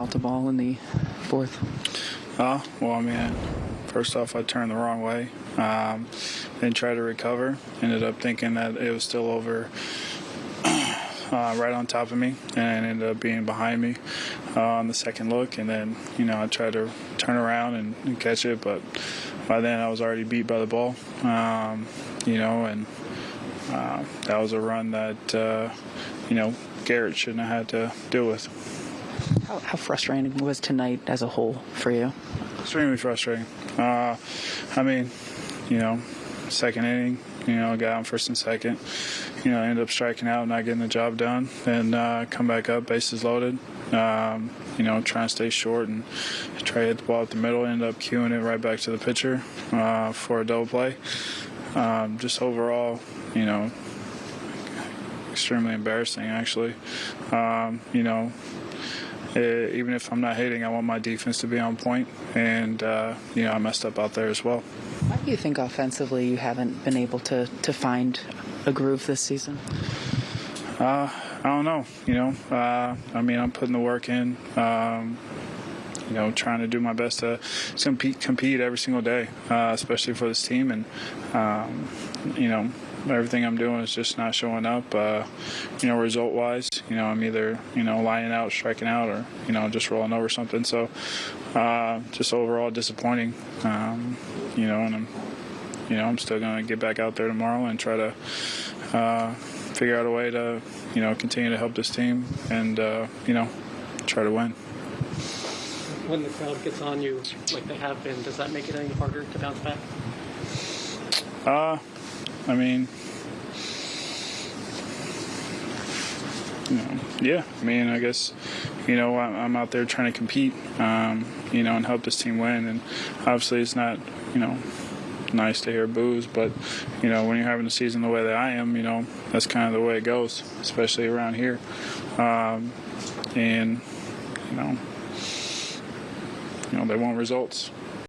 out the ball in the fourth? Uh, well, I mean, first off, I turned the wrong way. Um, then tried to recover. Ended up thinking that it was still over uh, right on top of me and ended up being behind me uh, on the second look. And then, you know, I tried to turn around and, and catch it, but by then I was already beat by the ball, um, you know, and uh, that was a run that, uh, you know, Garrett shouldn't have had to deal with. How, how frustrating was tonight as a whole for you? Extremely frustrating. Uh, I mean, you know, second inning, you know, got on first and second. You know, ended up striking out, and not getting the job done, and uh, come back up, bases loaded. Um, you know, trying to stay short and try to hit the ball at the middle. End up cueing it right back to the pitcher uh, for a double play. Um, just overall, you know, extremely embarrassing actually. Um, you know, even if I'm not hitting, I want my defense to be on point, and uh, you know I messed up out there as well. Why do you think offensively you haven't been able to, to find a groove this season? Uh, I don't know. You know, uh, I mean, I'm putting the work in. Um, you know, trying to do my best to compete, compete every single day, uh, especially for this team. And um, you know, everything I'm doing is just not showing up. Uh, you know, result wise, you know, I'm either you know lining out, striking out, or you know just rolling over something. So, uh, just overall disappointing. Um, you know, and I'm you know I'm still gonna get back out there tomorrow and try to uh, figure out a way to you know continue to help this team and uh, you know try to win. When the crowd gets on you like they have been, does that make it any harder to bounce back? Uh, I mean, you know, yeah. I mean, I guess, you know, I'm, out there trying to compete, um, you know, and help this team win. And obviously, it's not, you know, nice to hear boos, but you know, when you're having a season the way that I am, you know, that's kind of the way it goes, especially around here. Um, and you know, you know, they want results.